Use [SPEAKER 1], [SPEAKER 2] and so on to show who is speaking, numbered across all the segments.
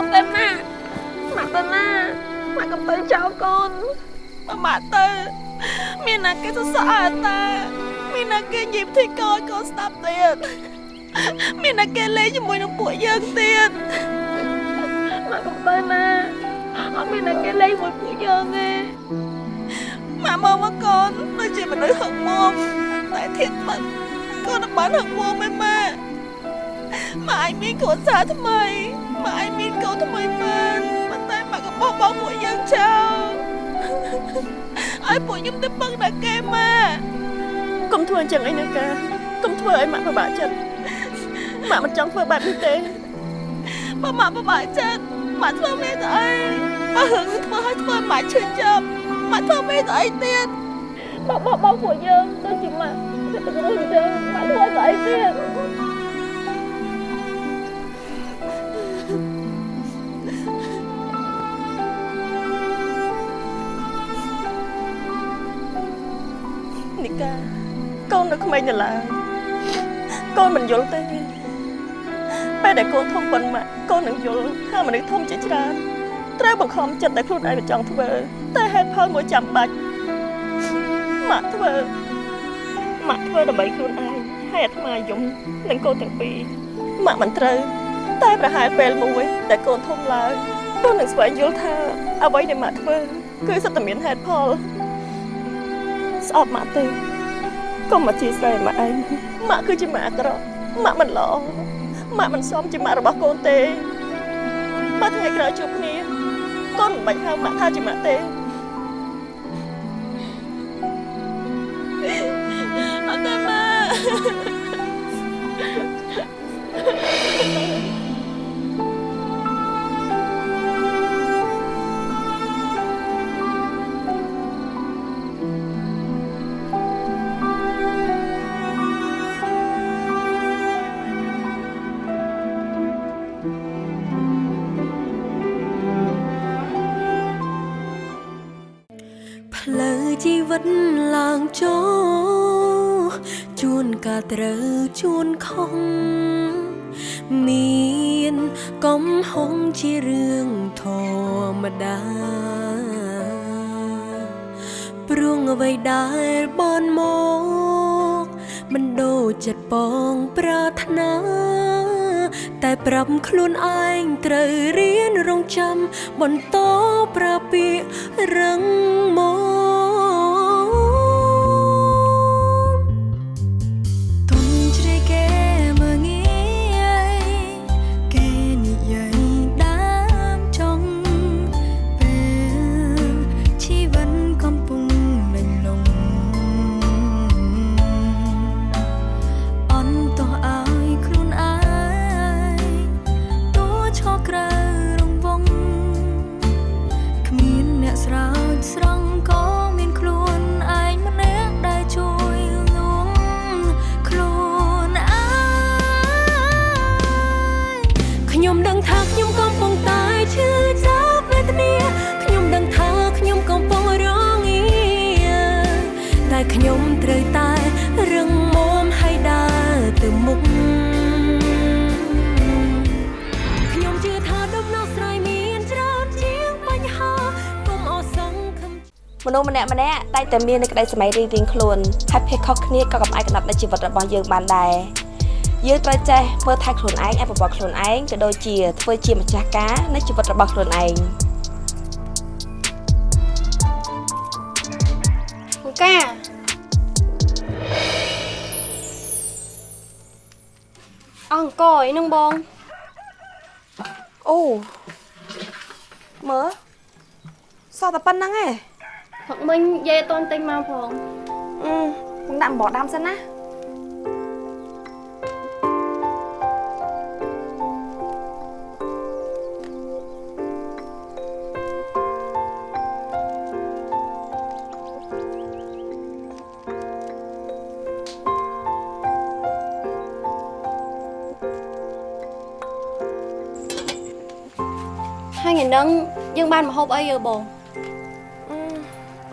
[SPEAKER 1] អត់ទេម៉ាក់ម៉ាក់ទៅណាម៉ាក់កំទៅចោលកូនម៉ាក់ទៅ មានណាគេសរសើរតាមានណាគេញីផ្ទៃកោយកូនស្ដាប់ទៀតមានណាគេលេងជាមួយនឹងពួកយើងទៀតម៉ាក់កំទៅណាអត់មានណាគេលេងជាមួយពួកយើងទេម៉ាក់មើលមកកូនដូចជាមនុស្សហឹកមុំតែធៀបមិនកូនបានហឹកមុំឯម៉ាក់ម៉ាក់ឯងមានកូនសារថ្មី ម៉ាក់ឯងមានកូនថ្មីបានប៉ុន្តែម៉ាក់ក៏បោះបង់ពួកយើងចោលឲ្យពួកខ្ញុំទៅពឹងដល់គេម៉ាក់
[SPEAKER 2] កុំធ្វើអញ្ចឹងអីណាកាកុំធ្វើឲ្យម៉ាក់ពិបាកចិត្តម៉ាក់មិនចង់ធ្វើបែបនេះទេ
[SPEAKER 1] បើម៉ាក់ពិបាកចិត្តម៉ាក់ធ្វើមេទៅអីបើហឹងធ្វើឲ្យធ្វើម៉ាក់ឈឺចាប់ម៉ាក់ធ្វើមេទៅអីទៀតបើបោះបង់ពួកយើងដូចជាម៉ាក់ទៅទៅអញ្ចឹងម៉ាក់ធ្វើទៅអីទៀត
[SPEAKER 2] ននៅក្មេងនៅឡើយកូនមិនយល់ទេពេលដែលកូនធំប៉ុនម៉ាក់កូននឹងយល់ថាមនុស្សធំជាច្រើនត្រូវបង្ខំចិត្តតែខ្លួនឯងមិនចង់ធ្វើតែហេតុផលមួយចាំបាច់ម៉ាក់ធ្វើម៉ាក់ធ្វើដើម្បីខ្លួនឯងហើយអាត្មាយំនឹងកូនទាំងពីរម៉ាក់មិនត្រូវតែប្រហែលពេលមួយដែលកូនធំឡើងកូននឹងស្វែងយល់ថាអ្វីដែលម៉ាក់ធ្វើគឺសិតតែមានហេតុផលស្អប់ម៉ាក់ទេ កុំមកជាស្រីម៉ាក់ឯងម៉ាក់គឺជាម៉ាក់អាក្រក់ម៉ាក់មិនល្អម៉ាក់មិនសមជាម៉ាក់របស់កូនទេបើថ្ងៃក្រោយជួបគ្នាកូនមិនបាច់ហៅម៉ាក់ថាជាម៉ាក់ទេ
[SPEAKER 1] មា
[SPEAKER 3] នកំហុងជារឿងធម្មតាព្រោះអ្វីដែលបនមកមិនដូចចិត្តបងប្រាថ្នាតែប្រាប់ខ្លួនឯងត្រូវរៀនរងចាំបន្តប្រាពាករឹង មមនុស្សម្នាក់ម្នាក់
[SPEAKER 1] តែងតែមាននូវក្តីសម័យរៀងៗខ្លួនហើយភាពខុសគ្នាក៏កំអាយកកំណាត់នៃជីវិតរបស់យើងបានដែរយើងត្រូវចេះមើលថែខ្លួនឯងអភិវឌ្ឍខ្លួនឯងក៏ដូចជាធ្វើជាម្ចាស់ការនៃជីវិតរបស់ខ្លួនឯង
[SPEAKER 4] អង្គការអង្គអីនឹងបង
[SPEAKER 1] អូមើលសោះតែប៉ុណ្្នឹងឯង
[SPEAKER 4] ហឹកមិញយាយអត់តន់ទិញមកផង
[SPEAKER 1] អឺมึงដាក់អំបោះដាំសិនណា
[SPEAKER 4] ហើយថ្ងៃហ្នឹងយើងបានមកហូបអីយើបង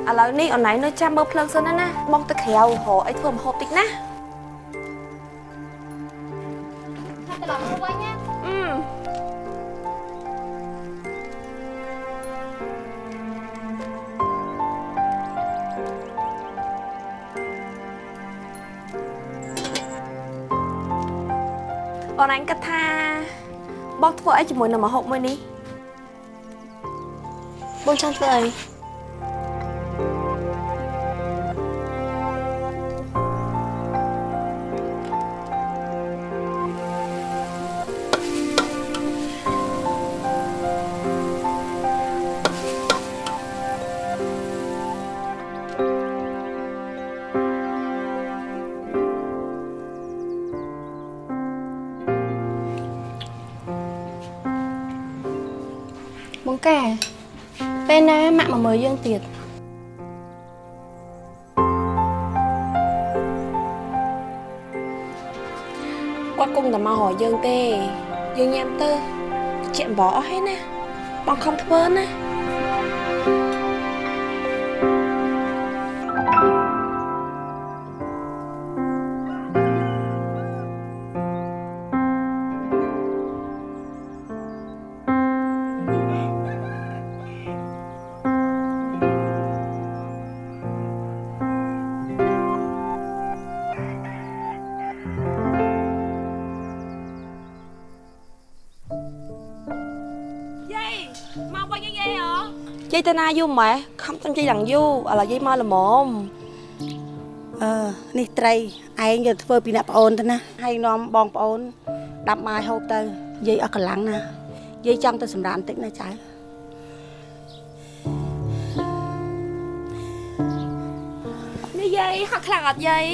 [SPEAKER 1] ឥឡូវនេះអូនឯងនៅចាំមើលភ្លើងសិនណាណាបងទៅក្រៅរកអីធ្វើម្ហូបតិចណា
[SPEAKER 4] តែឡប់មកវិញណា
[SPEAKER 1] អឺអូនឯងគិតថាបងធ្វើអីជាមួយនឹងម្ហូបមួយនេះ
[SPEAKER 4] បងចង់ធ្វើអី ម៉ាក់មកមើលយើងទៀត
[SPEAKER 1] គាត់គុំតែមករកយើងទេ យើងញ៉ាំទៅជាអំបោអស់ហើយណាបងខំធ្វើណា យាយទៅណាយូរម៉ែខំតាំងយាយឡើងយូរឥឡូវយាយមកល្មម
[SPEAKER 5] អឺនេះត្រីឯងយកធ្វើពីអ្នកប្អូនទៅណាហើយនាំបងប្អូនដាប់បាយហូបទៅយាយអស់កម្លាំងណាយាយចង់ទៅសម្រាកបន្តិចណាចៅ
[SPEAKER 1] នេះយាយហត់ខ្លាំងអត់យាយ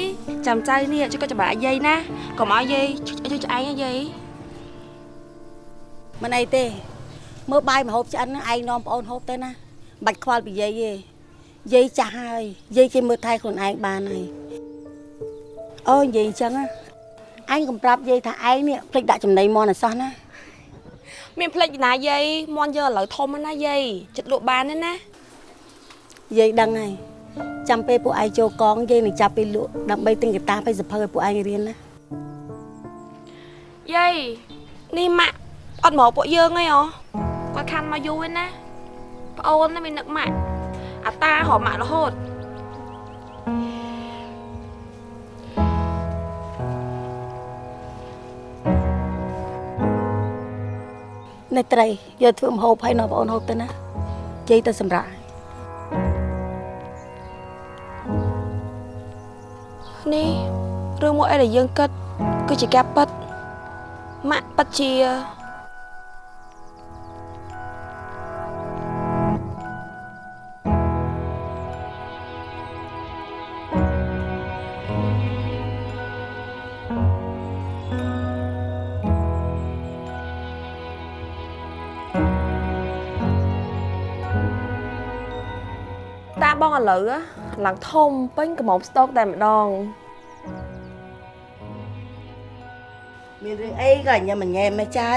[SPEAKER 1] ចាំចៅនេះជួយក៏ច្បាក់យាយណាកុំឲ្យយាយជួយឆ្អែងណាយាយ
[SPEAKER 5] មិនអីទេមើលបាយមកហូបឆ្អិនណាឯងនាំប្អូនហូបទៅណាមិន បាច់ខ្វល់ពីយាយទេយាយចាស់ហើយយាយគេមើលថែខ្លួនឯងបានហើយអូនិយាយអញ្ចឹងណាឯងកំប្រាប់យាយថាឯងនេះភ្លេចដាក់ចំណីមន់អសោះណា
[SPEAKER 1] មានផ្លេចណាយាយមន់យកឥឡូវធំណាយាយចិត្តលក់បានទេណា
[SPEAKER 5] យាយដឹងហើយចាំពេលពួកឯងចូលកងយាយនឹងចាប់ពេលលក់ដើម្បីទិញកាតាឲ្យសភៅឲ្យពួកឯងរៀនណា
[SPEAKER 1] យាយនេះម៉ាក់អត់មកពួកយើងអីហ៎គាត់ខានមកយូរហើយណា ប្អូនណាមាននឹកម៉ាក់អាតារហៅម៉ាក់រហូត
[SPEAKER 5] នេះត្រីយកធ្វើម្ហូបឲ្យនាំប្អូនហូបទៅណាយាយទៅសម្រាប់
[SPEAKER 1] នេះរឿងមួយអីដែលយើងគិតគឺជាការប៉ັດម៉ាក់ប៉ັດជា បងឥឡូវ á ឡើងធំពេញកំមុំស្តុកតែម្ដង
[SPEAKER 5] មានរឿងអីក៏ញ៉ាំញ៉ែមកចៅ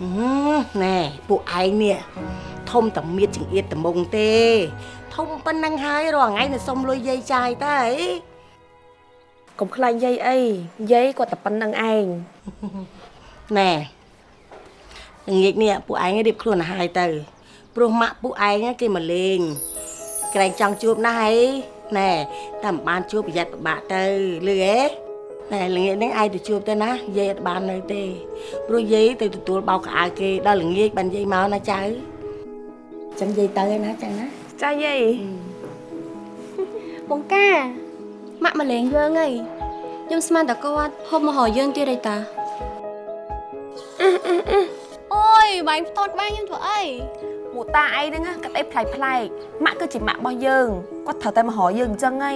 [SPEAKER 5] ហឹមណែពួកឯងនេះធំតែមៀតចង្អៀតត្មងទេ ធំប៉ុណ្ណឹងហើយរាល់ថ្ងៃនៅសុំលុយយាយចាយតើអី
[SPEAKER 1] កុំខ្លាចយាយអីយាយគាត់តែប៉ុណ្្នឹងឯង
[SPEAKER 5] ណែល្ងាចនេះពួកឯងរៀបខ្លួនទៅហើយទៅព្រោះម៉ាក់ពួកឯងគេមកលេង ក្រែងចង់ជួបណាស់ហើយណែតែមិនបានជួបប្រយ័ត្នពិបាកទៅលឺហេណែល្ងាចនេះឯងទៅជួបទៅណាយាយអត់បាននៅទេព្រោះយាយទៅទទួលបោកកៅអៅគេដល់ល្ងាចបានយាយមកណាចៅចាំយាយទៅឯណាចឹងណា
[SPEAKER 1] ចាយាយ
[SPEAKER 4] បងកាម៉ាក់មកលេងយើងហីខ្ញុំស្មានតែគាត់ហូបមកហៅយើងទៀតអីតាអូយបាញ់ផ្ទាត់ក្បែរខ្ញុំធ្វើអី
[SPEAKER 1] មួយតាអីហ្នឹងណាគាត់អីប្លែកប្លែកម៉ាក់គឺជាម៉ាក់របស់យើងគាត់ត្រូវតែមកហៅយើងអញ្ចឹងហី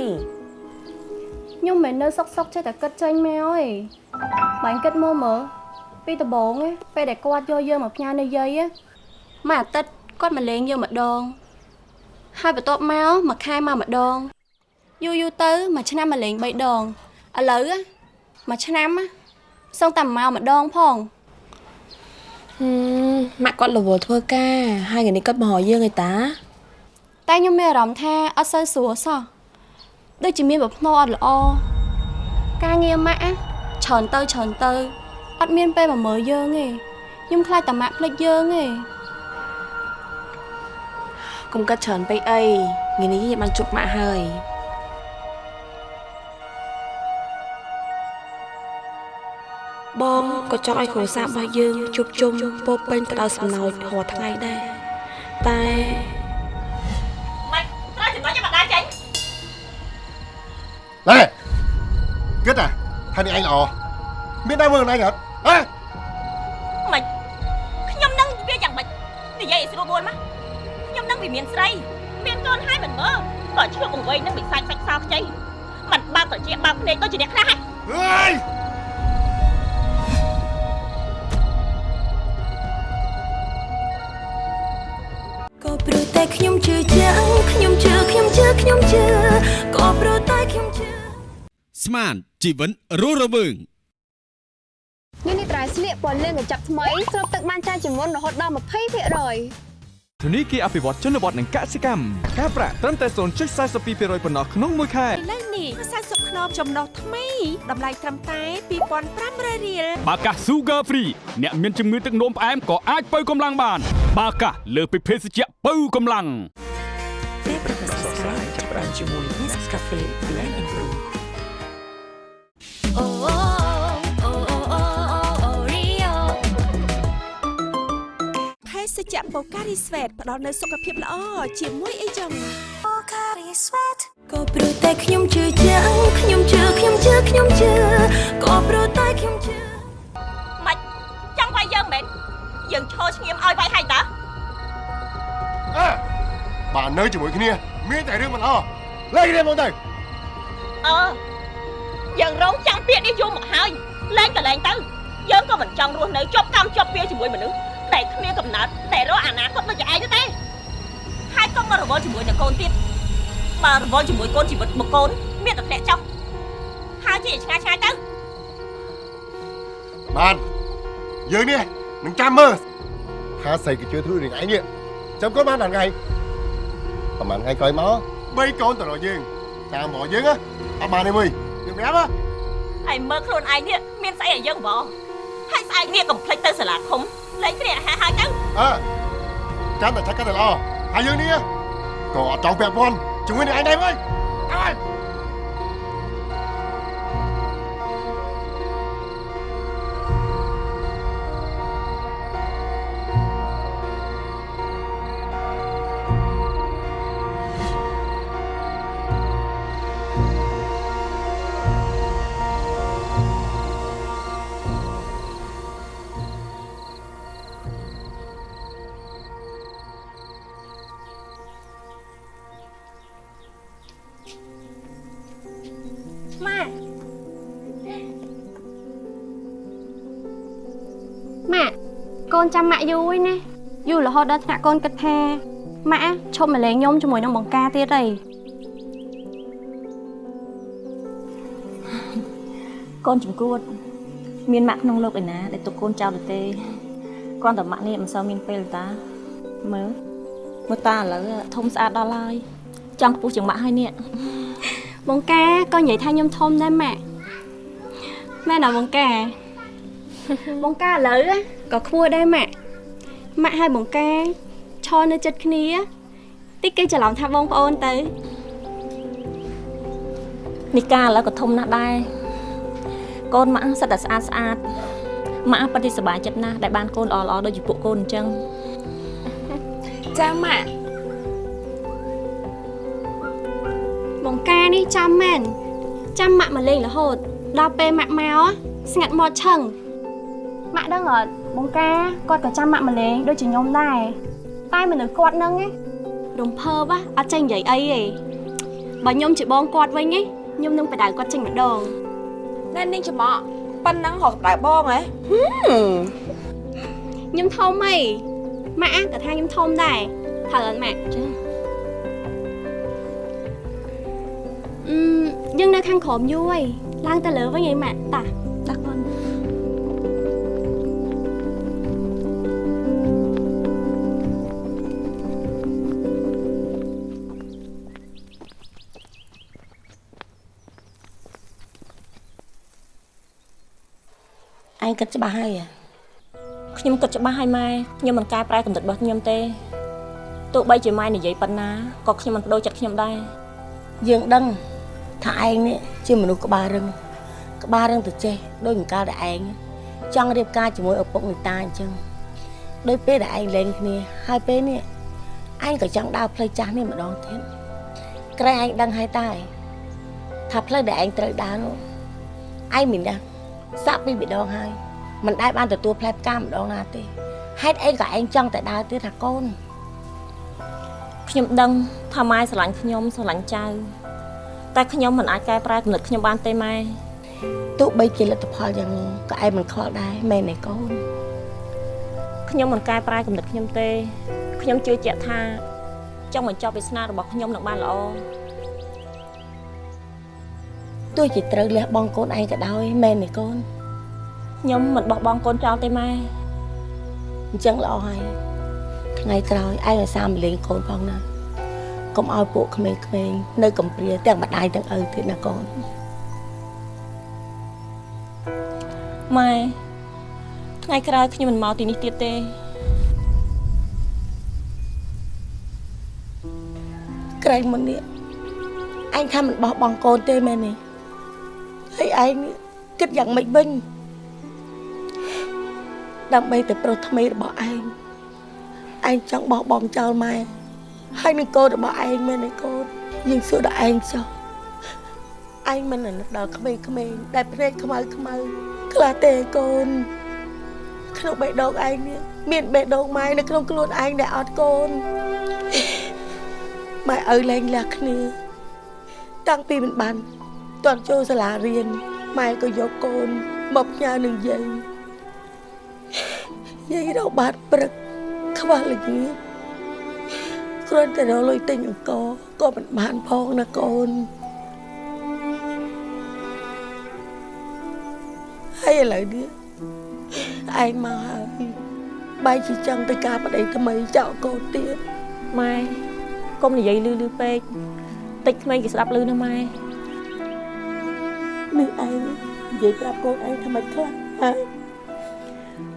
[SPEAKER 4] ខ្ញុំមិនមែននៅសុកសុកចេះតែគិតចេញមកអីបាញ់គិតមកមើលពីដំបងណាពេលដែលគាត់យកយើងមកផ្ញើនៅយាយណាមួយអាទិត្យគាត់មកលេងយើងម្ដងហើយបន្ទាប់មកមួយខែមកម្ដងយូរយូរទៅមួយឆ្នាំមកលេង3ដងឥឡូវណាមួយឆ្នាំណាសឹងតែមកម្ដងផង
[SPEAKER 1] ហឹ មម៉ាក់គាត់រវល់ធ្វើការហើយថ្ងៃនេះគាត់មកហៅយើងឯតា
[SPEAKER 4] តែខ្ញុំមានអារម្មណ៍ថាអត់សូវស្រួលសោះដូចជាមានប្រផ្នូលអត់ល្អការងារម៉ាក់ណាច្រើនទៅច្រើនទៅអត់មានពេលមកមើលយើងទេខ្ញុំខ្លាចតែម៉ាក់ភ្លេចយើងទេ
[SPEAKER 1] កុំកាត់ច្រើនពេកអីថ្ងៃនេះយើងបានជួបម៉ាក់ហើយ
[SPEAKER 6] ក៏ចង់ឲ្យគ្រួសាររបស់យើងជួបជុំពោរពេញទៅដោយសំណោចរាល់ថ្ងៃដែរតែ
[SPEAKER 7] ម៉េចត្រូវចំណុចឲ្យបដាចេញ
[SPEAKER 8] ណែគិតអាថានេះឯងល្អមានដែរមើលខ្លួនឯងអត់ហ៎
[SPEAKER 7] ម៉េចខ្ញុំនឹងវាយ៉ាងម៉េចនិយាយឲ្យស្រួលបួនមកខ្ញុំនឹងវាមានស្រី មានកូនហើយមិនមើលក៏ឈ្លក់បង្វេងនឹងវិសាច់សាច់សោខ្ចីមិនបើកត្រជាបើកភ្នែកដូចជាអ្នកខ្លះហើ
[SPEAKER 3] តែខ្ញុំជឿជាក់ខ្ញុំជឿខ្ញុំជឿខ្ញុំជឿក៏ព្រោះតែខ្ញុំជឿ
[SPEAKER 9] ស្មានជីវិតរស់រវើង
[SPEAKER 10] នេះនេះត្រៃស្លៀកពណ៌លឿងកញ្ចប់ថ្មីស្រូបទឹកបានច្រើនជាងមុនរហូតដល់20%
[SPEAKER 11] ធនីគារអភិវឌ្ឍជនបទនិងកសិកម្មការប្រាក់ត្រឹមតែ0.42%ប៉ុណ្ណោះក្នុងមួយខែ
[SPEAKER 7] ឥឡូវនេះ40ខ្នងចំណុះថ្មីតម្លៃត្រឹមតែ2500រៀល
[SPEAKER 12] បាកាស Sugar Free អ្នកមានជំងឺទឹកនោមផ្អែមក៏អាចបើកម្លាំងបាន បាកាសលើសពីភេសជ្ជៈបើកម្លាំង
[SPEAKER 3] អូអូអូ
[SPEAKER 7] ភេសជ្ជៈបូការីស្វេតផ្ដល់នូវសុខភាពល្អជាមួយអីចឹង
[SPEAKER 3] ក៏ព្រោះតែខ្ញុំជឿជាក់ខ្ញុំជឿខ្ញុំជឿខ្ញុំជឿក៏ព្រោះតែខ្ញុំជឿ
[SPEAKER 7] ម៉េចចង់វាយយើងមែនយើងឈរឈ្ងៀមឲ្យវាយហើយតើ
[SPEAKER 8] អើបាទនៅជាមួយគ្នា មានតែរឿងមិនល្អលេងរៀនមកទៅ
[SPEAKER 7] អឺយើងរងចាំពាក្យនេះយូរមកហើយលែងក៏លែងទៅយើងក៏មិនចង់រស់នៅជាប់កម្មជាប់ពៀជាមួយមនុស្ស ដែលគ្មានកំណត់តែរកអនាគតដូចជាឯងទៅទេហើយកុំមករវល់ជាមួយនឹងកូនទៀតបើរវល់ជាមួយកូនជីវិតមកកូនមានតែធ្លាក់ចុះហើយជាឆ្ងាយឆ្ងាយទៅ
[SPEAKER 8] បានយើងនេះនឹងចាំមើលថាស្អីក៏ជឿធ្វើរឿងឯងនេះចាំកូនបានដល់ថ្ងៃប្រហែលថ្ងៃក្រោយមកបីកូនទៅរកយើងតាមមកយើងណាអត់បានទេមួយយើងប្រាប់ហ៎
[SPEAKER 7] ហើយមើលខ្លួនឯងនេះមានស្អីឲ្យយើងបងហើយស្អែកនេះកុំភ្លេចទៅសាលាឃុំ លេងគ្នាអាហារហើយទៅ
[SPEAKER 8] អើចាំតែឆាក់កាន់តែល្អហើយយើងនេះក៏អត់ចង់ពាក់ព័ន្ធជាមួយនឹងឯងដែរវិញអើយ
[SPEAKER 4] ចាំម៉ាក់យូរហើយណាយូររហូតដល់ថ្នាក់កូនគិតថាម៉ាក់ឈប់មកលេងខ្ញុំជាមួយនឹងបង្ការទៀតហើយ
[SPEAKER 13] កូនចំគួត មានម៉ាក់ក្នុងលោកឯណាដែលទុកកូនចោលទៅទេគ្រាន់តែម៉ាក់នេះមិនសូវមានពេលតាមើលមើលតាឥឡូវធំស្អាតដល់ហើយចង់ខ្ពស់ជាងម៉ាក់ហើយនេះ
[SPEAKER 4] បង្ការក៏និយាយថាខ្ញុំធំដែរម៉ាក់ម៉ែណាបង្ការបង្ការឥឡូវ ក៏ខ្ពស់ដែរម៉ាក់ម៉ាក់ហើយបង្ការឈរនៅចិត្តគ្នាតិចគេច្រឡំថាបងប្អូនទៅ
[SPEAKER 13] នេះកាឥឡូវក៏ធំណាស់ដែរកូនម៉ាក់សិតតែស្អាតស្អាតម៉ាក់ពិតជាសប្បាយចិត្តណាស់ដែលបានកូនល្អៗដូចជាពួកកូនអញ្ចឹង
[SPEAKER 6] ចាម៉ាក់
[SPEAKER 4] បង្ការនេះចាំមែនចាំម៉ាក់មកលេងរហូតដល់ពេលម៉ាក់មកស្ងាត់មកឆឹងម៉ាក់ដឹងអត់ បង្ការគាត់ក៏ចាំម៉ាក់មកលេងដូចជាខ្ញុំដែរតែមនុស្សគាត់ហ្នឹងណារំភើបអត់ចេះនិយាយអីទេបើខ្ញុំជាបងគាត់វិញណាខ្ញុំនឹងបដៅគាត់ចេញម្ដង
[SPEAKER 6] ណែនាងច្រមុះប៉ុណ្ណឹងរកដៅបងហ៎
[SPEAKER 4] ខ្ញុំធំហីម៉ាក់ក៏ថាខ្ញុំធំដែរត្រូវអត់ម៉ាក់ចាអឺយើងនៅខាងក្រោមយូរហើយឡើងទៅលើវិញហីម៉ាក់តា
[SPEAKER 13] ឯងគិតច្បាស់ហើយហ៎ខ្ញុំគិតច្បាស់ហើយម៉ែខ្ញុំមិនកែប្រែគំនិតរបស់ខ្ញុំទេទោះបីជាម៉ែនិយាយប៉ុណ្ណាក៏ខ្ញុំមិនបដូរចិត្តខ្ញុំដែរ
[SPEAKER 5] យើងដឹងថាឯងនេះជាមនុស្សក្បាលរឹងក្បាលរឹងទៅចេះដូចអង្កាលតែឯងចង់រៀបការជាមួយឪពុកនីតាអញ្ចឹងដោយពេលដែលឯងលេងគ្នាហើយពេលនេះឯងក៏ចង់ដើរផ្លូវចាស់នេះម្ដងទៀតក្រែងឯងដឹងហើយតើថាផ្លូវដែលឯងត្រូវដើរនោះឯងមានណា សាក់ពីម្ដងហើយមិនដែលបានទទួលផ្លែផ្កាម្ដងណាទេហេតុអីក៏ឯងចង់តែដើរទៀតថាកូន
[SPEAKER 13] ខ្ញុំដឹងថាម៉ែស្រឡាញ់ខ្ញុំស្រឡាញ់ចៅតែខ្ញុំមិនអាចកែប្រែគំនិតខ្ញុំបានទេម៉ែ
[SPEAKER 5] ទោះបីជាលទ្ធផលយ៉ាងនោះក៏ឯងមិនខកដែរមែនទេកូន
[SPEAKER 13] ខ្ញុំមិនកែប្រែគំនិតខ្ញុំទេខ្ញុំជឿជាក់ថាចង់បញ្ចប់វាសនារបស់ខ្ញុំនឹងបានល្អ
[SPEAKER 5] ទោះជាត្រូវលះបង់កូនឯងក៏ដោយមែនទេកូន
[SPEAKER 13] ខ្ញុំមិនបោះបង់កូនចោលទេម៉ែ
[SPEAKER 5] អញ្ចឹងល្អហើយថ្ងៃក្រោយឯងឲ្យសាមលេងកូនផងណាកុំឲ្យពួកក្មេងៗនៅកំព្រាទាំងម្ដាយទាំងឪទៀតណាកូន
[SPEAKER 13] ម៉ែថ្ងៃក្រោយខ្ញុំមិនមកទីនេះទៀតទេ
[SPEAKER 5] ក្រែងមុននេះឯងថាមិនបោះបង់កូនទេមែនទេ ហើយឯងនេះគិតយ៉ាងម៉េចវិញដើម្បីតែប្រុសថ្មីរបស់ឯងឯងចង់បោះបង់ចោលម៉ែហើយនឹងកូនរបស់ឯងមែនទេកូនយើងសួរដល់ឯងចុះឯងមិននឹកដល់ក្មេងៗដែលភ្នែកខ្មៅខ្មៅខ្លះទេកូនក្នុងបេះដូងឯងនេះមានបេះដូងម៉ែនៅក្នុងខ្លួនឯងដែលអត់កូនម៉ែឪលែងលះគ្នាតាំងពីមិនបាន តន់ចូលសាលារៀនម៉ែក៏យកកូនមកផ្ញើនឹងយាយយាយរកបាតព្រឹកខ្វះល្ងាចគ្រាន់តែរកលុយទិញអង្គក៏មិនបានផងណាកូនហើយឥឡូវនេះឯងមកហើយបែរជាចង់ទៅការប្តីថ្មីចោលកូនទៀត
[SPEAKER 13] ម៉ែកុំនិយាយលឺលឺពេកតិចក្មេងគេស្ដាប់លឺណាម៉ែ
[SPEAKER 5] នេះឯងនិយាយប្រាប់កូនឯងថាមិនខ្លះហ៎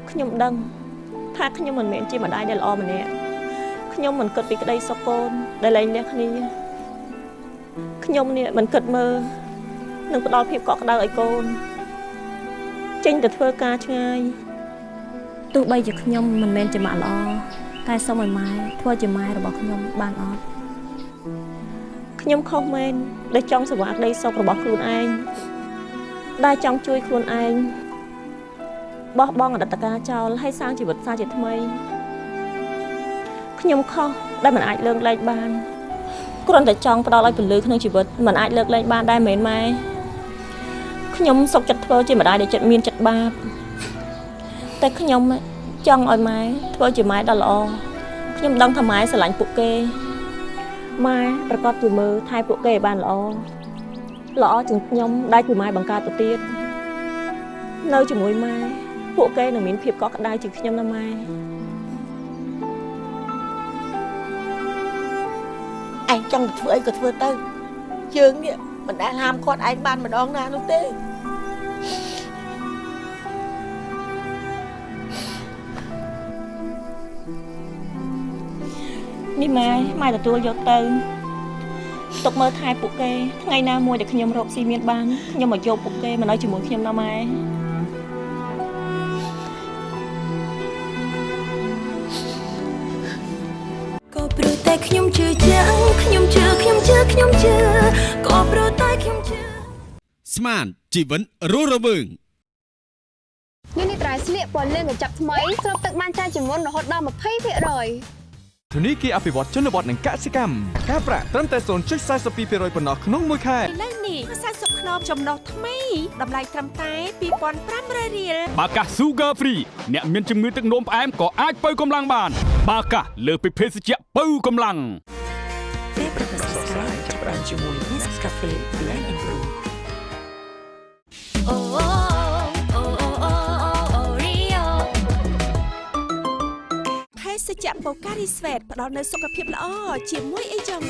[SPEAKER 13] ខ្ញុំដឹងថាខ្ញុំមិនមែនជាម្ដាយដែលល្អម្នាក់ខ្ញុំមិនគិតពីក្តីសុខកូនដែលលែងលះគ្នាខ្ញុំនេះមិនគិតមើលនឹងផ្ដល់ភាពកក់ក្ដៅឲ្យកូនចេញទៅធ្វើការឆ្ងាយទោះបីជាខ្ញុំមិនមែនជាម៉ាក់ល្អតែសូមឲ្យម៉ែធ្វើជាម៉ែរបស់ខ្ញុំបានអត់ខ្ញុំខុសមែនដែលចង់សង្វាក់ក្តីសុខរបស់ខ្លួនឯង ដែលចង់ជួយខ្លួនឯងបោះបង់អតីតកាលចោលហើយសាងជីវិតសាជាថ្មីខ្ញុំខុសដែលមិនអាចលើកលែងបានគ្រាន់តែចង់ផ្ដល់ឲ្យពលឺក្នុងជីវិតមិនអាចលើកលែងបានដែរមែនម៉ែខ្ញុំសុខចិត្តធ្វើជាម្ដាយដែលចិត្តមានចិត្តបាបតែខ្ញុំចង់ឲ្យម៉ែធ្វើជាម៉ែដ៏ល្អខ្ញុំដឹងថាម៉ែស្រឡាញ់ពួកគេម៉ែប្រកាសជាមើលថែពួកគេឲ្យបានល្អ ល្អជាងខ្ញុំដែលជាម៉ែបង្កើតទៅទៀតនៅជាមួយម៉ែពួកគេនឹងមានភាពកក់ក្ដៅជាងខ្ញុំណាម៉ែ
[SPEAKER 5] ឯងចង់ធ្វើអីក៏ធ្វើទៅយើងនេះមិនដែលហាមគាត់ឯងបានម្ដងណានោះទេ
[SPEAKER 13] នេះម៉ែម៉ែទទួលយកទៅ ទុកមើលថែពួកគេថ្ងៃណាមួយដែលខ្ញុំរកស៊ីមានបានខ្ញុំមកយកពួកគេមកនៅជាមួយខ្ញុំណាម៉ែ
[SPEAKER 3] ក៏ព្រោះតែខ្ញុំជឿជាក់ខ្ញុំជឿខ្ញុំជឿខ្ញុំជឿក៏ព្រោះតែខ្ញុំជឿ
[SPEAKER 14] ស្មានជីវិតរស់រវើង
[SPEAKER 4] នេះនេះត្រៃស្លៀកពណ៌លឿងកញ្ចប់ថ្មីស្រូបទឹកបានច្រើនជាងមុនរហូតដល់20%
[SPEAKER 11] ធនីគារអភិវឌ្ឍជនបទនិងកសិកម្មការប្រាក់ត្រឹមតែ0.42%ប៉ុណ្ណោះក្នុងមួយខែ
[SPEAKER 15] ឥឡូវនេះ40ខ្នងចំណុះថ្មីតម្លៃត្រឹមតែ2500រៀល
[SPEAKER 12] បាកា Sugar Free អ្នកមានជំងឺទឹកនោមផ្អែមក៏អាចបើកម្លាំងបាន បាកាលើសពីភេសជ្ជៈបើកម្លាំង
[SPEAKER 16] ពេលប្រកាសស្រាយចាប់ផ្ដើមជាមួយ Nescafe Blend and Brew
[SPEAKER 3] អូអូអូ
[SPEAKER 15] សជ្ជៈបូការីស្វេតផ្ដល់នូវសុខភាពល្អជាមួយអីចឹង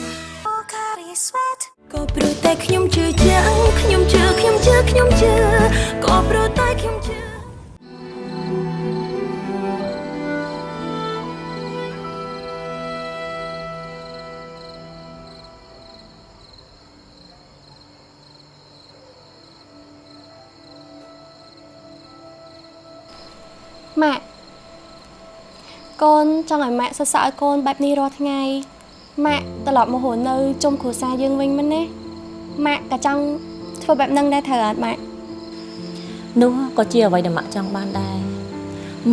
[SPEAKER 3] អូការីស្វេតក៏ព្រោះតែខ្ញុំជឿជាក់ខ្ញុំជឿខ្ញុំជឿខ្ញុំជឿក៏ព្រោះតែខ្ញុំជឿ
[SPEAKER 5] កូ
[SPEAKER 4] នចង់ឲ្យម៉ាក់សរសើរឲ្យកូនបែបនេះរាល់ថ្ងៃម៉ាក់ត្រឡប់មករស់នៅជុំគ្រួសារយើងវិញមែនណាម៉ាក់ក៏ចង់ធ្វើបែបហ្នឹងដែរត្រូវអត់ម៉ាក់
[SPEAKER 13] នោះក៏ជាអ្វីដែលម៉ាក់ចង់បានដែរ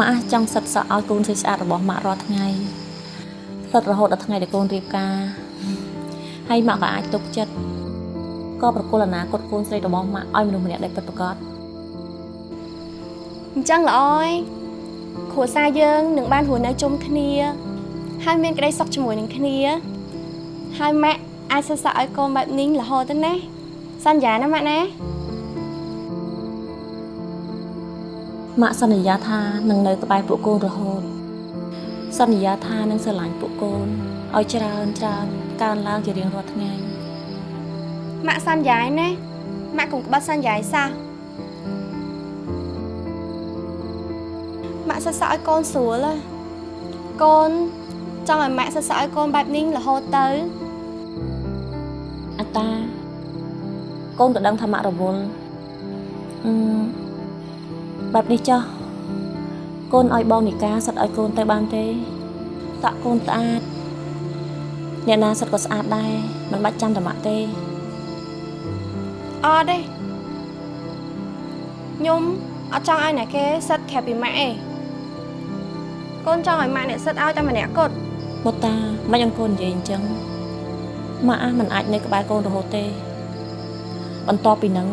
[SPEAKER 13] ម៉ាក់ចង់សិតសក់ឲ្យកូនស្អាតស្អាតរបស់ម៉ាក់រាល់ថ្ងៃផ្លិតរហូតដល់ថ្ងៃដែលកូនរៀបការហើយម៉ាក់ក៏អាចទុកចិត្តក៏ប្រគល់អនាគតកូនស្រីរបស់ម៉ាក់ឲ្យមនុស្សម្នាក់ដែលពិតប្រាកដ
[SPEAKER 4] អញ្ចឹងល្អហើយ គ្រួសារយើងនឹងបានរស់នៅជុំគ្នា ហើយមានក្តីសុខជាមួយនឹងគ្នា ហើយម៉ាក់អាចសរសើរឲ្យកូនបែបនេះរហូតទៅណាសន្យាណាម៉ាក់ណា
[SPEAKER 13] ម៉ាក់សន្យាថានឹងនៅក្បែរពួកកូនរហូតសន្យាថានឹងស្រឡាញ់ពួកកូនឲ្យច្រើនច្រើនកើនឡើងជារៀងរាល់ថ្ងៃ
[SPEAKER 4] ម៉ាក់សន្យាឯណាម៉ាក់កុំក្បត់សន្យាឯសោះ ក់សរសើរឲ្យកូនស្រួលហ៎កូនចង់ឲ្យម៉ាក់សរសើរឲ្យកូនបែបនេះរហូតទៅ
[SPEAKER 13] អតាកូនក៏ដឹងថាម៉ាក់រវល់អឺបែបនេះចោះកូនឲ្យបងនីកាសិតឲ្យកូនទៅបានទេតាក់កូនស្អាតអ្នកណាសិតក៏ស្អាតដែរមិនបាច់ចាំតែម៉ាក់ទេ
[SPEAKER 4] អត់ទេខ្ញុំអត់ចង់ឲ្យអ្នកគេសិតក្រៅពីម៉ាក់ឯង កូនចង់ឲ្យម៉ាក់អ្នកសិតឲ្យតែម្នាក់គត់
[SPEAKER 13] មុតតាមិនអង្គននិយាយអញ្ចឹងម៉ាក់មិនអាចនៅក្បែរកូនរហូតទេ បន្ទាប់ពីហ្នឹង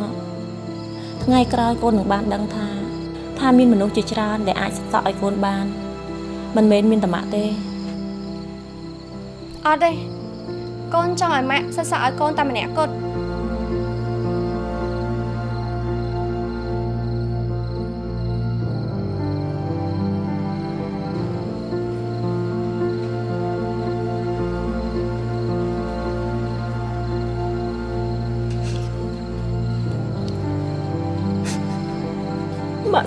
[SPEAKER 13] ថ្ងៃក្រោយកូននឹងបានដឹងថា ថាមានមនុស្សជាច្រើនដែលអាចសក់ឲ្យកូនបាន មិនមែនមានតែម៉ាក់ទេ
[SPEAKER 4] អត់ទេកូនចង់ឲ្យម៉ាក់សិតសក់ឲ្យកូនតែម្នាក់គត់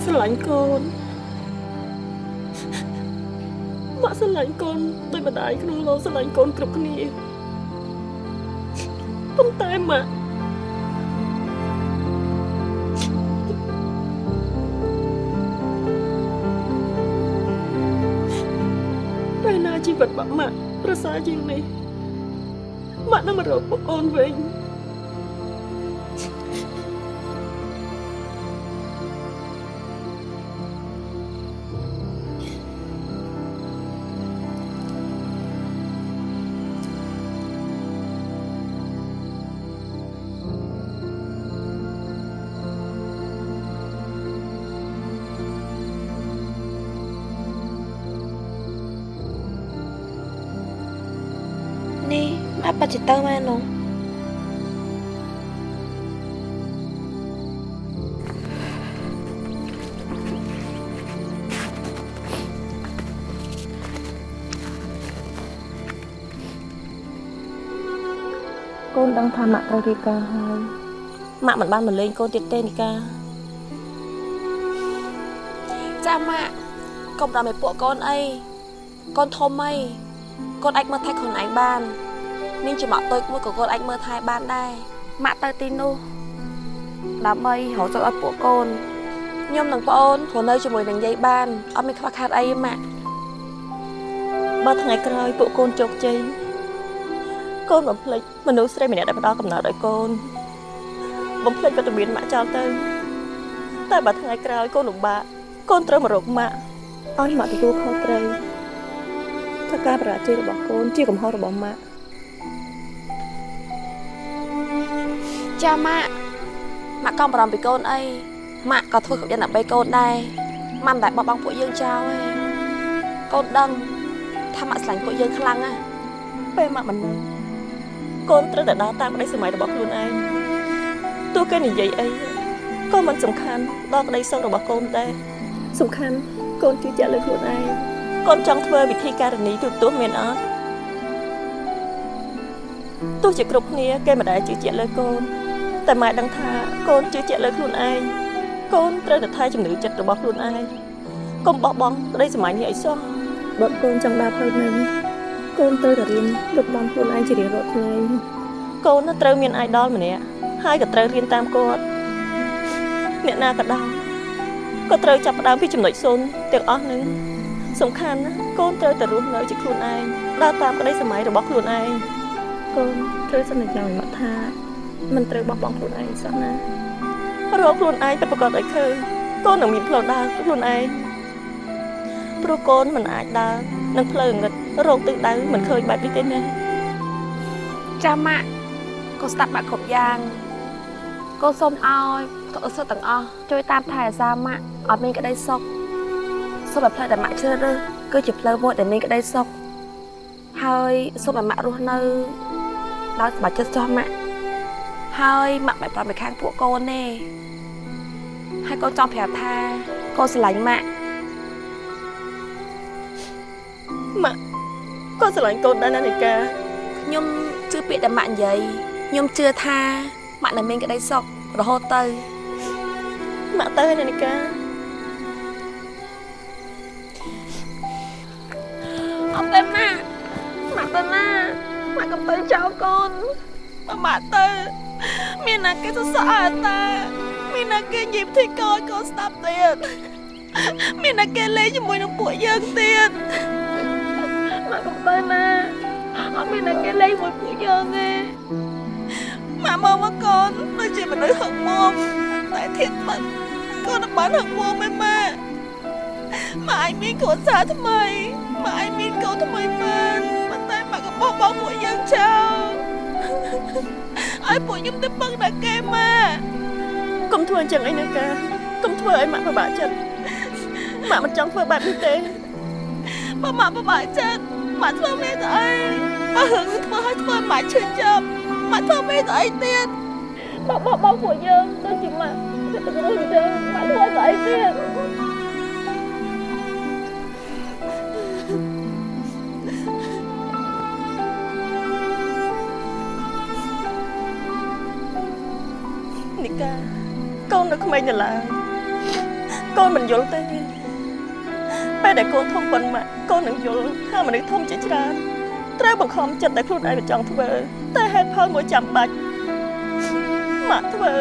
[SPEAKER 2] ស្រឡាញ់កូនម៉ាក់ស្រឡាញ់កូនដោយម្ដាយក្នុងលោកស្រឡាញ់កូនគ្រប់គ្នាប៉ុន្តែម៉ាក់ពេលណាជីវិតរបស់ម៉ាក់ប្រសើរជាងនេះម៉ាក់នឹងមករកពួកអូនវិញ
[SPEAKER 4] ទៅមែននោះ
[SPEAKER 13] កូនដឹងថាម៉ាក់ត្រូវរៀបការហើយម៉ាក់មិនបានមកលេងកូនទៀតទេនីកា
[SPEAKER 1] ចាំម៉ាក់កុំដល់ឲ្យពួកកូនអីកូនធំអីកូនអាចមើលថែខ្លួនឯងបាន មានចំអកតូចមួយក៏កូនអាចមើលថែបានដែរម៉ាក់ទៅទីនោះដើម្បីរកសុខឲ្យពួកកូនខ្ញុំនិងប្អូនរស់នៅជាមួយនឹងយាយបានអត់មានខ្វះខាតអីទេម៉ាក់
[SPEAKER 13] បើថ្ងៃក្រោយពួកកូនជោគជ័យកូនបំភ្លេចមនុស្សស្រីម្នាក់ដែលផ្ដល់កំណើតឲ្យកូនបំភ្លេចវត្តមានម៉ាក់ចោលទៅតែបើថ្ងៃក្រោយកូនលំបាកកូនត្រូវមករកម៉ាក់ឲ្យម៉ាក់ទទួលខុសត្រូវថាការបរាជ័យរបស់កូនជាកំហុសរបស់ម៉ាក់
[SPEAKER 1] ចាម៉ាក់ម៉ាក់កុំបារម្ភពីកូនអីម៉ាក់ក៏ធ្វើគ្រប់យ៉ាងដើម្បីកូនដែរម៉ាក់មិនដែលបោះបង់ពួកយើងចោលទេកូនដឹងថាម៉ាក់ស្រឡាញ់ពួកយើងខ្លាំងណាស់
[SPEAKER 13] ពេលម៉ាក់មិននៅកូនត្រូវតែដើរតាមក្តីសម័យរបស់ខ្លួនឯងទោះគេនិយាយអីក៏មិនសំខាន់ដល់ក្តីសុខរបស់កូនដែរសំខាន់កូនជឿជាក់លើខ្លួនឯងកូនចង់ធ្វើវិធីការនីទូទាស់មានអត់ទោះជាគ្រប់គ្នាគេមិនដែលជឿជាក់លើកូន តែម៉ែដឹងថាកូនជឿជាក់លើខ្លួនឯងកូនត្រូវតែថែជំនឿចិត្តរបស់ខ្លួនឯងកុំបោះបង់ក្តីសម័យនេះឲ្យសោះបើកូនចង់ដើរផ្លូវនេះកូនត្រូវតែរៀនលុបបំខ្លួនឯងជារៀងរាល់ថ្ងៃកូនត្រូវមានអាយដលម្នាក់ហើយក៏ត្រូវរៀនតាមគាត់អ្នកណាក៏ដោយ
[SPEAKER 2] ក៏ត្រូវចាប់ផ្ដើមពីចំណុចសូន្យទាំងអស់នឹងសំខាន់ណាស់កូនត្រូវតែរស់នៅជាខ្លួនឯងដើរតាមក្តីសម័យរបស់ខ្លួនឯងកូនត្រូវសន្យាឲ្យមកថា មិនត្រូវបោះបង់ខ្លួនឯងសោះណារកខ្លួនឯងពិតប្រាកដឲ្យឃើញកូននឹងមានផ្លូវដើរខ្លួនឯងព្រោះកូនមិនអាចដើរនឹងផ្លូវងឹតរកទិសដៅមិនឃើញបែបនេះទេណា
[SPEAKER 1] ចាម៉ាក់កូនស្ដាប់បាក់គ្រប់យ៉ាងកូនសូមឲ្យទៅអសុទ្ធទាំងអស់ជួយតាមថែអាសាម៉ាក់ឲ្យមានក្តីសុខសូមឲ្យផ្លូវដែលម៉ាក់ជ្រើសរើសគឺជាផ្លូវមួយដែលមានក្តីសុខហើយសូមឲ្យម៉ាក់រស់នៅដោយសប្បាយចិត្តចោះម៉ាក់ ហើយម៉ាក់មិនប្រំពីខាងពួកកូនទេហើយកូនចង់ប្រាប់ថាកូនស្រឡាញ់ម៉ាក់
[SPEAKER 2] ម៉ាក់ក៏ស្រឡាញ់កូនដែរណានីកា
[SPEAKER 1] ខ្ញុំជឿពាក្យដែលម៉ាក់និយាយខ្ញុំជឿថាម៉ាក់នឹងមានក្តីសុខរហូតទៅ
[SPEAKER 2] ម៉ាក់ទៅហើយណានីកា
[SPEAKER 1] អត់ទេម៉ាក់ម៉ាក់ទៅណាម៉ាក់កំទៅចោលកូនបើម៉ាក់ទៅ មានណាគេសរសើរតាមានណាគេញីផ្ទៃកូនកូនស្ដាប់ទៀតមានណាគេលេងជាមួយនឹងពួកយើងទៀតម៉ាក់កំទៅណាអត់មានណាគេលេងជាមួយពួកយើងទេម៉ាក់មកមកកូនដូចជាមនុស្សហឹកមុំតែធៀបបាត់កូនបានហឹកមុំឯម៉ាក់ម៉ាក់ឲ្យមានគ្រួសារថ្មីម៉ាក់ឲ្យមានកូនថ្មីបានប៉ុន្តែម៉ាក់ក៏បោះបង់ពួកយើងចោល ឲ្យពួកខ្ញុំទៅពឹងតែគេម៉ាក់
[SPEAKER 2] កុំធ្វើអញ្ចឹងអីណាកាកុំធ្វើឲ្យម៉ាក់ពិបាកចិត្តម៉ាក់មិនចង់ធ្វើបែបនេះទេ
[SPEAKER 1] បើម៉ាក់ពិបាកចិត្តម៉ាក់ធ្វើមេទៅអីបើហឹងធ្វើឲ្យធ្វើម៉ាក់ឈឺចាប់ម៉ាក់ធ្វើមេទៅអីទៀតបើបោះបង់ពួកយើងដូចជាម៉ាក់ទៅទៅអញ្ចឹងម៉ាក់ធ្វើទៅអីទៀត
[SPEAKER 2] កូននៅក្មេងនៅឡើយកូនមិនយល់ទេពេលដែលកូនធំប៉ុនម៉ាក់កូននឹងយល់ថាមនុស្សធំជាច្រើនត្រូវបង្ខំចិត្តតែខ្លួនឯងមិនចង់ធ្វើតែហេតុផលមួយចាំបាច់ម៉ាក់ធ្វើ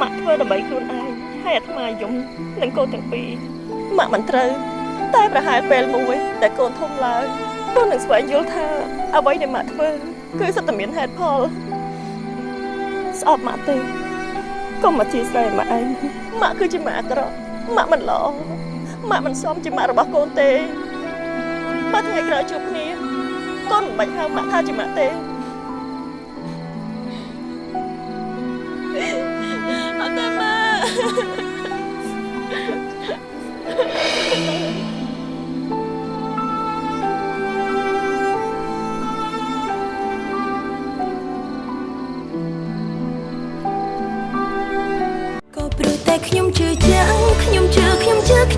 [SPEAKER 2] ម៉ាក់ធ្វើដើម្បីខ្លួនឯងហើយអាត្មាយំនឹងកូនទាំងពីរម៉ាក់មិនត្រូវតែប្រហែលពេលមួយដែលកូនធំឡើងកូននឹងស្វែងយល់ថាអ្វីដែលម៉ាក់ធ្វើគឺសុទ្ធតែមានហេតុផលស្អប់ម៉ាក់ទេ កុំមកជាស្រ័យម៉ាក់ឯងម៉ាក់គឺជាម៉ាក់អាក្រក់ម៉ាក់មិនល្អម៉ាក់មិនសមជាម៉ាក់របស់កូនទេបើថ្ងៃក្រោយជួបគ្នាកូនមិនបាច់ហៅម៉ាក់ថាជាម៉ាក់ទេ
[SPEAKER 1] អត់ទេម៉ាក់
[SPEAKER 3] ក៏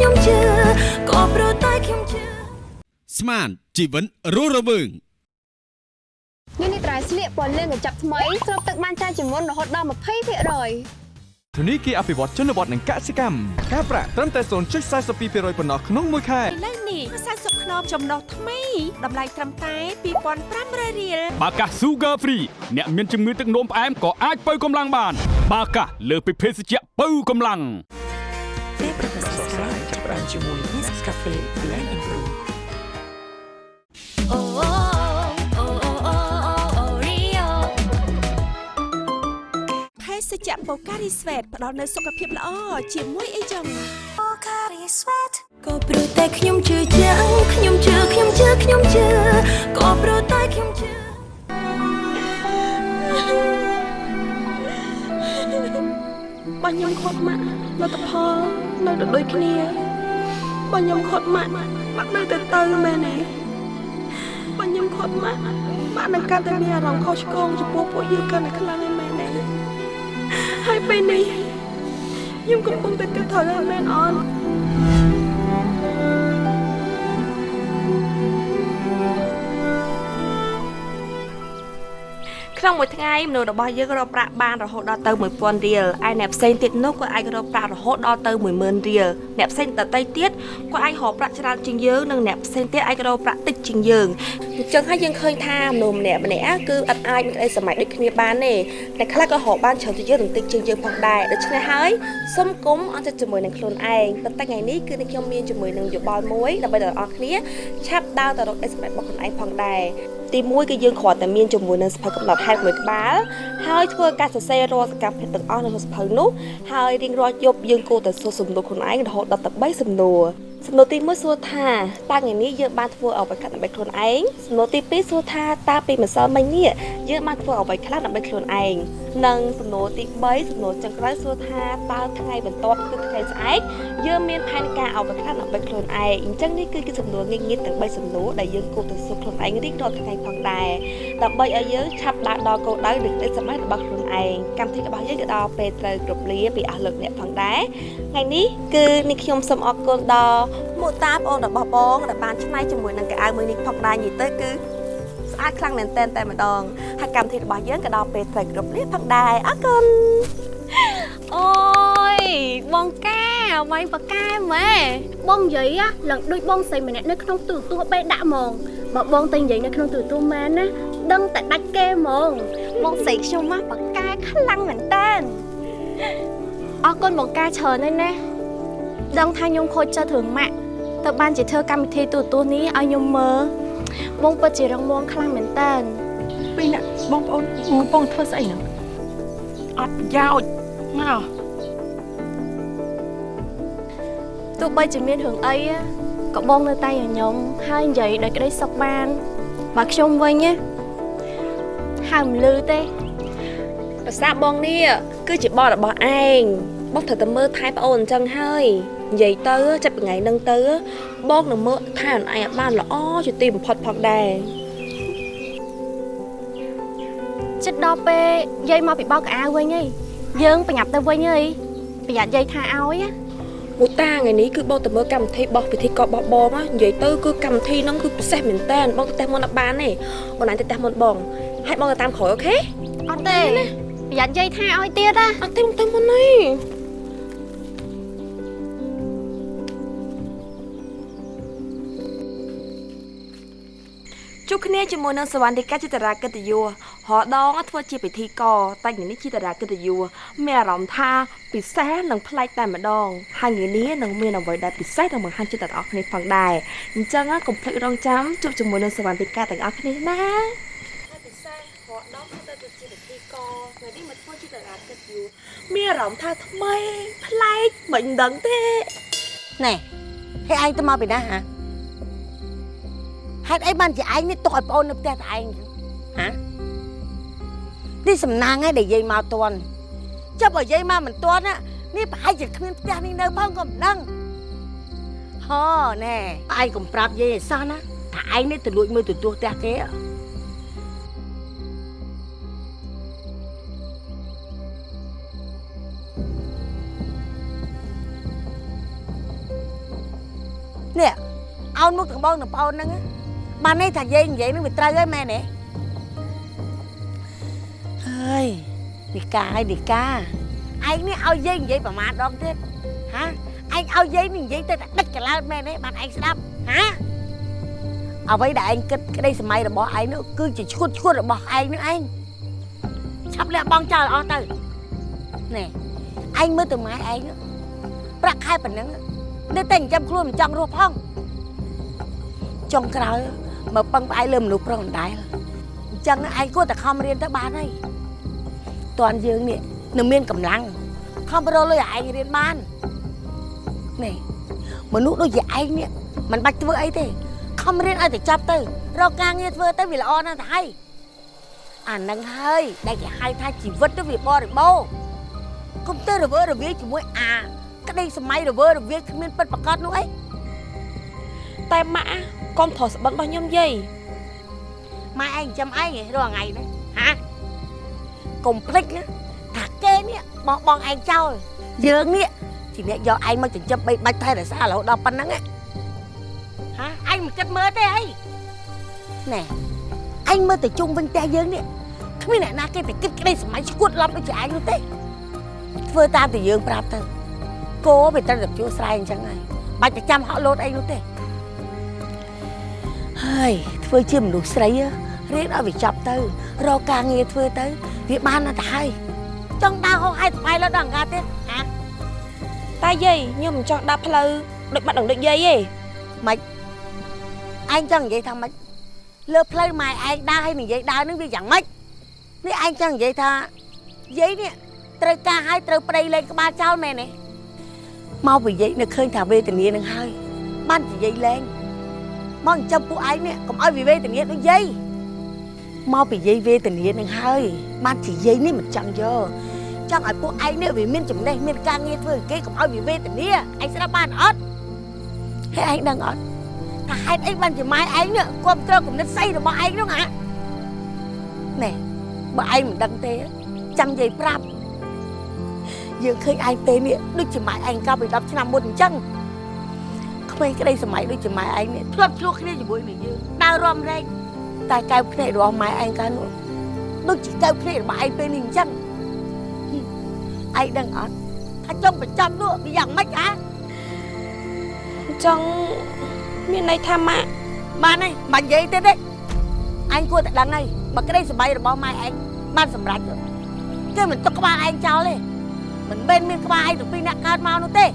[SPEAKER 3] ខ្ញុំជឿខ្ញុំជឿក៏ព្រោះតែខ្ញុំជឿ
[SPEAKER 14] ស្មានជីវិតរស់រវើង
[SPEAKER 17] នេះនេះត្រៃស្លៀកពណ៌លឿងកញ្ចប់ថ្មីស្រូបទឹកបានច្រើនជាងមុនរហូតដល់20%
[SPEAKER 11] ធនីគារអភិវឌ្ឍជនបទនិងកសិកម្មការប្រាក់ត្រឹមតែ0.42%ប៉ុណ្ណោះក្នុងមួយខែ
[SPEAKER 15] ឥឡូវនេះ40ខ្នងចំណុះថ្មីតម្លៃត្រឹមតែ2500រៀល
[SPEAKER 12] បាកា Sugar Free អ្នកមានជំងឺទឹកនោមផ្អែមក៏អាចបើកម្លាំងបាន បាកាលើសពីភេសជ្ជៈបើកម្លាំង
[SPEAKER 15] ពេលប្រកាសស្រាយចា ប់ផ្ដើមជាមួយ Nescafe Blend and Brew
[SPEAKER 3] អូអូអូអូអូរីយ៉ូ
[SPEAKER 15] ភេសជ្ជៈបូការីស្វេតផ្ដល់នូវសុខភាពល្អជាមួយអីចឹង
[SPEAKER 3] បូការីស្វេតក៏ព្រោះតែខ្ញុំជឿជាក់ខ្ញុំជឿខ្ញុំជឿខ្ញុំជឿក៏ព្រោះតែខ្ញុំជឿ
[SPEAKER 2] បើខ្ញុំខត់ម៉ាក់លទ្ធផលនៅតែដូចគ្នា បើខ្ញុំខត់ម៉ាក់ម៉ាក់នៅតែទៅមែនទេបើខ្ញុំខត់ម៉ាក់ម៉ាក់នឹងកាន់តែមានអារម្មណ៍ខុសឆ្គងចំពោះពួកយើងកាន់តែខ្លាំងឯមែនទេហើយពេលនេះខ្ញុំកំពុងតែគិតថាមែនអត់
[SPEAKER 1] ក្នុងមួយថ្ងៃមនុស្សរបស់យើងរកប្រាក់បានរហូតដល់ទៅ1000រៀលឯអ្នកផ្សេងទៀតនោះក៏អាចរកប្រាក់រហូតដល់ទៅ10000រៀលអ្នកផ្សេងដទៃទៀតក៏អាចរកប្រាក់ច្រើនជាងយើងនិងអ្នកផ្សេងទៀតអាចរកប្រាក់តិចជាងយើងអញ្ចឹងហើយយើងឃើញថាមនុស្សម្នាក់ម្នាក់គឺអត់អាចមានក្តីសម័យដូចគ្នាបានទេតែខ្លះក៏រកបានច្រើនជាងយើងនិងតិចជាងយើងផងដែរដូច្នេះហើយសូមគុំអត់ចិត្តជាមួយនឹងខ្លួនឯងប៉ុន្តែថ្ងៃនេះគឺនឹងខ្ញុំមានជាមួយនឹងយោបល់មួយដើម្បីដល់អ្នកគ្នាឆាប់ដើរទៅរកអេសសម្រាប់របស់ខ្លួនឯងផងដែរ ទី1គឺយើងគ្រាន់តែមានជាមួយនឹងសភៅកំណត់ហេតុមួយក្បាលហើយធ្វើការសរសេររាល់សកម្មភាពទាំងអស់នៅក្នុងសភៅនោះហើយរៀងរាល់យប់យើងគួរតែសួរសំណួរខ្លួនឯងរហូតដល់ទៅ3សំណួរ សំណួរទី1សួរថាតើថ្ងៃនេះយើងបានធ្វើអ្វីខ្លះដើម្បីខ្លួនឯងសំណួរទី2សួរថាតើពេលម្សិលមិញនេះយើងបានធ្វើអ្វីខ្លះដើម្បីខ្លួនឯងនិងសំណួរទី3សំណួរចុងក្រោយសួរថាតើថ្ងៃបន្ទាប់គឺថ្ងៃស្អែកយើងមានផែនការអ្វីខ្លះដើម្បីខ្លួនឯងអញ្ចឹងនេះគឺជាសំណួរងាយៗទាំង3សំណួរដែលយើងគួរតែសួរខ្លួនឯងរៀងរាល់ថ្ងៃផងដែរដើម្បីឲ្យយើងឆាប់ដើរដល់គោលដៅនិងក្តីសម័យរបស់ខ្លួនឯងកម្មវិធីរបស់យើងក៏ដល់ពេលត្រូវគ្រប់លាពីអស់លោកអ្នកផងដែរថ្ងៃនេះគឺនេះខ្ញុំសូមអរគុណដល់មកតាបងរបស់បងដែលបានឆ្នៃជាមួយនឹងកៅអៅមួយនេះផងដែរនិយាយទៅគឺស្អាតខ្លាំងមែនតែនតែម្ដងហើយកម្មវិធីរបស់យើងក៏ដល់ពេលត្រូវគ្រប់លាផងដែរអរគុណ
[SPEAKER 4] អូយបងកាវាយបកែម៉ែបងនិយាយ á ឡើងដូចបងស្រីម្នាក់នៅក្នុងទូរទស្សន៍បេដាក់ហ្មងបើបងតែនិយាយនៅក្នុងទូរទស្សន៍មែនណាដឹងតែដាច់គេហ្មងបងស្រីខ្ញុំមកបកែខ្លាំងមែនតើអរគុណបងកាច្រើនហើយណា ដឹងថាខ្ញុំខូចចិត្តរឿងម៉ាក់ទៅបានជាធ្វើកម្មវិធីទូរទស្សន៍នេះឲ្យខ្ញុំមើលបងពិតជារងមាំខ្លាំងមែនតើ
[SPEAKER 15] ពីអ្នកបងប្អូនបងប្អូនធ្វើស្អីហ្នឹងអត់ប្រយោជន៍មក
[SPEAKER 4] ទោះបីជាមានរឿងអីណាក៏បងនៅតែញញឹមហើយនិយាយដោយក្តីសុខបានបើខ្ញុំវិញណាហៅមិនលឺទេ
[SPEAKER 1] ប្រសាបងនេះគឺជាបទរបស់ឯងបងត្រូវតែមើលថែប្អូនអញ្ចឹងហើយ និយាយទៅចាប់ពីថ្ងៃហ្នឹងទៅបងនឹងមើលថែអូនឯងឲ្យបានល្អជាទីបំផុតផងដែរ
[SPEAKER 4] ចិត្តដល់ពេលយាយមកពីបោកកៅអៅវិញហីយើងប្រញាប់ទៅវិញហីប្រយ័ត្នយាយថាឲ្យណា
[SPEAKER 1] មួយតាថ្ងៃនេះគឺបងទៅមើលកម្មវិធីបោះពិធីកបោះបងណានិយាយទៅគឺកម្មវិធីហ្នឹងគឺពិសេសមែនតើបងទៅផ្ទះមុនអត់បានទេអូនឯងទៅផ្ទះមុនបងហើយបងទៅតាមក្រោយអូខេ
[SPEAKER 4] អត់ទេប្រយ័ត្នយាយថាឲ្យទៀតណា
[SPEAKER 1] អត់ទេមកទៅមុនទេ ជួបគ្នាជាមួយនឹងសវណ្ណិកាចិត្រាកិត្តិយសរដងធ្វើជាពិធីករតែថ្ងៃនេះជាតារាកិត្តិយសមានអារម្មណ៍ថាពិសេសនិងប្លែកតែម្ដងហើយថ្ងៃនេះនឹងមានអ្វីដែលពិសេសនឹងបង្ហាញចិត្តទាំងអស់គ្នាផងដែរអញ្ចឹងកុំភ្លេចរងចាំជួបជាមួយនឹងសវណ្ណិកាទាំងអស់គ្នាណាពិសេសរដងធ្វើទៅជាពិធីករថ្ងៃនេះមកធ្វើជាតារាកិត្តិយសមានអារម្មណ៍ថាថ្មីប្លែកមិនដឹងទេ
[SPEAKER 5] ណែហើយឯងទៅមកពីណាហ៎ ហេតុអីបានជាឯងនេះទុកឲ្យប្អូននៅផ្ទះតែឯងចឹងហ៎នេះសំណាងឯងដែលយាយមកតន់ចាប់ឲ្យយាយមកមិនតន់ណានេះប្រហែលជាគ្មានផ្ទះនេះនៅផងក៏មិនដឹងហ៎ណែឯងកុំប្រាប់យាយឲ្យសោះណាថាឯងនេះទៅលួចមើលទូទស្សន៍ផ្ទះគេហ៎នេះអោនមុខទាំងបងទាំងប្អូនហ្នឹងណា បាននេះថាយាយនិយាយនឹងវាត្រូវហើយមែនទេហើយនីកាហើយនីកាឯងនេះឲ្យយាយនិយាយប្រមាណដងទៀតហាឯងឲ្យយាយនេះនិយាយទៅតែដិចកន្លើតមែនទេបានឯងស្ដាប់ហាអ្វីដែលឯងគិតក្តីសម័យរបស់ឯងនោះគឺជាឈួតឈួតរបស់ឯងនោះឯងឆាប់លះបង់ចោលអស់ទៅណែឯងមើលទៅម៉ែឯងនោះប្រាក់ខែប៉ុណ្ណឹងនៅតែចិញ្ចឹមខ្លួនមិនចង់រស់ផងចុងក្រោយ មកពឹងផ្អែកលើមនុស្សប្រុសម្ដែលអញ្ចឹងឯងគួរតែខំរៀនទៅបានហើយតន់យើងនេះនៅមានកម្លាំងខំប្រលុយឲ្យឯងរៀនបាននេះមនុស្សដូចជាឯងនេះមិនបាច់ធ្វើអីទេខំរៀនឲ្យតែចាប់ទៅរកការងារធ្វើទៅវាល្អណាស់ទៅហើយអានឹងហើយដែលគេហៅថាជីវិតទៅវាបរិបូរណ៍កុំទៅរវើរវាយជាមួយអាក្តីសម័យរវើរវាយគ្មានពិតប្រកបនោះអី
[SPEAKER 1] តែម៉ាក់កុំប្រោះស្បិនរបស់ខ្ញុំយាយ
[SPEAKER 5] ម៉ែឯងចាំឯងរាល់ថ្ងៃហ្នឹងហាកុំភ្លេចណាថាគេនេះបោះបង់ឯងចោលយើងនេះជាអ្នកយកឯងមកចិញ្ចឹមបីបាច់ថែរក្សារហូតដល់ប៉ុណ្ណឹងហាឯងមិនគិតមើលទេអីណែឯងមើលទៅជុំវិញផ្ទះយើងនេះគ្មានអ្នកណាគេតែគិតក្តីសម័យឈួតឡំដូចជាឯងនោះទេធ្វើតាមតែយើងប្រាប់ទៅគោវាត្រូវតែជួស្រែអញ្ចឹងហើយបាច់ទៅចាំហក់លោតអីនោះទេ ហើយធ្វើជាមនុស្សស្រីរៀនឲ្យវាចាប់ទៅរកការងារធ្វើទៅវាបានណាស់ទៅហើយចង់ដើរហោហែស្បាយលើដល់អង្ការទៀតហា
[SPEAKER 2] តែយាយខ្ញុំមិនចង់ដើរផ្លូវដូចបាត់ដងដូចយាយទេ
[SPEAKER 5] ម៉េចឯងចង់និយាយថាម៉េចលើផ្លូវម៉ែឯងដើរឲ្យនិយាយដើរនឹងវាយ៉ាងម៉េចនេះឯងចង់និយាយថាយាយនេះត្រូវការឲ្យត្រូវប្តីលេងក្បាលចោលមែនទេមកពីយាយនៅឃើញថាវេទនានឹងហើយបានជាយាយលេង មកអញ្ចឹងពួកឯងនេះកុំឲ្យវាវេទនាដូចយាយមកពីយាយវេទនានឹងហើយបានជាយាយនេះមិនចង់យកចង់ឲ្យពួកឯងនេះវាមានចំណេះមានការងារធ្វើឲ្យគេកុំឲ្យវាវេទនាឯងស្ដាប់បានអត់ហើយឯងដឹងអត់ថាហេតុអីបានជាម៉ែឯងនេះគ្រប់គ្រងគំនិតស្អីរបស់ឯងនោះហ៎ណែបើឯងមិនដឹងទេចាំនិយាយប្រាប់យើងឃើញឯងពេលនេះដូចជាម៉ែឯងកាលពី10ឆ្នាំមុនអញ្ចឹង ក្មេងក្តីសម័យដូចជាម៉ែឯងនេះធ្លាប់ឆ្លោះគ្នាជាមួយនឹងយើងដើររំរែកតែកែវភ្នែករបស់ម៉ែឯងកាលនោះដូចជាកែវភ្នែករបស់ឯងពេលនេះអញ្ចឹងឯងដឹងអត់ថាចង់ប្រចាំនោះវាយ៉ាងម៉េចហ៎
[SPEAKER 2] ចង់មានន័យថាម៉ាក់
[SPEAKER 5] បានហើយមិននិយាយទៀតទេអញគួរតែដឹងហើយបើក្តីសប្បាយរបស់ម៉ែឯងបានសម្រេចទៅគេមិនទុកក្បាលឯងចោលទេមិនមែនមានក្បាលឯងទៅពីអ្នកកើតមកនោះទេ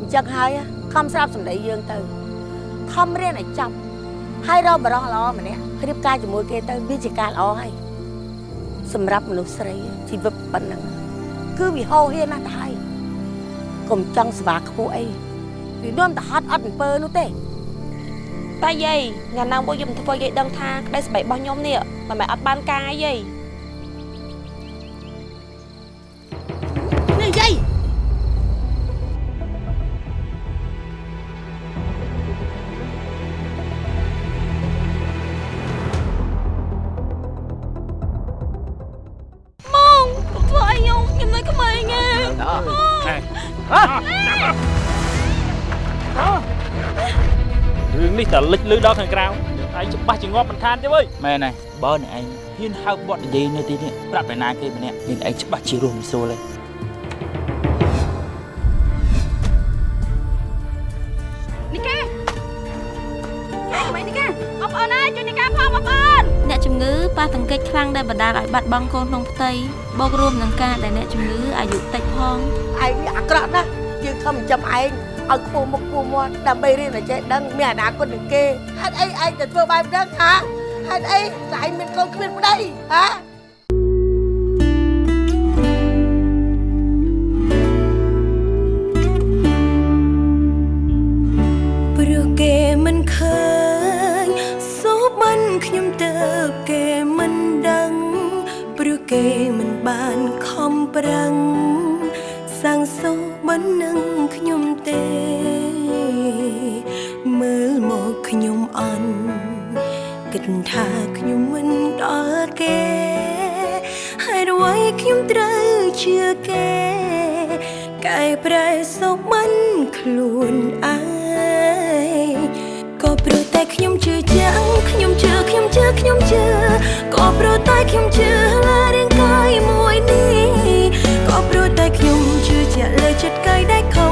[SPEAKER 5] អញ្ចឹងហើយ ខំស្រាប់សម្ដីយើងទៅខំរៀនឲ្យចប់ហើយរកបរោះល្អម្នាក់រៀបការជាមួយគេទៅវាជាការល្អហើយសម្រាប់មនុស្សស្រីជីវិតប៉ុណ្ណឹងគឺវាហោហៀនណាស់ទៅហើយកុំចង់ស្វាខ្ពស់អីវានាំទៅហត់អត់អំពើនោះទេ
[SPEAKER 2] តែយាយថ្ងៃណាមួយខ្ញុំធ្វើយាយដឹងថាក្តីស្បែករបស់ខ្ញុំនេះមិនមែនអត់បានការអីយាយ
[SPEAKER 5] នេះយា
[SPEAKER 18] តែលិចលឺដល់ខាងក្រៅឯងច្បាស់ជាងាប់មិនខានទេវើយមែនហើយបើអ្នកឯងហ៊ានហៅបត់និយាយនៅទីនេះប្រាប់ឯណាគេម្នាក់មានឯងច្បាស់ជារស់មិនសូលទេ
[SPEAKER 1] នីកាហេមិននីកាបងប្អូនអើយជួយនីកាផងបងប្អូន
[SPEAKER 3] អ្នកជំងឺប៉ះទង្គិចខ្លាំងដែលបណ្ដាលឲ្យបាត់បង់កូនក្នុងផ្ទៃបូករួមនឹងការដែលអ្នកជំងឺអាយុតិចផង
[SPEAKER 5] ឯងនេះអាក្រក់ណាស់យើងខំចាំឯង ឲ្យខ្ពស់មុខខ្ពស់មាត់ដើម្បីរៀនឲ្យចេះដឹងមានអនាគតនឹងគេហេតុអីឯងទៅធ្វើបែបហ្នឹងហាហេតុអីតែឯងមានកូនគ្មានប្តីហា
[SPEAKER 3] ព្រោះគេមិនឃើញសូបានខ្ញុំទៅគេមិនដឹងព្រោះគេមិនបានខំប្រឹងសាំង សូបាននឹងខ្ញុំទេ មើលមកខ្ញុំអន់គិតថាខ្ញុំមិនដល់គេហើយអ្វីខ្ញុំត្រូវជឿគេកែប្រែសុខមិនខ្លួនឯងក៏ព្រោះតែខ្ញុំជឿចាំងខ្ញុំជឿខ្ញុំជឿខ្ញុំជឿ chật cay đáy không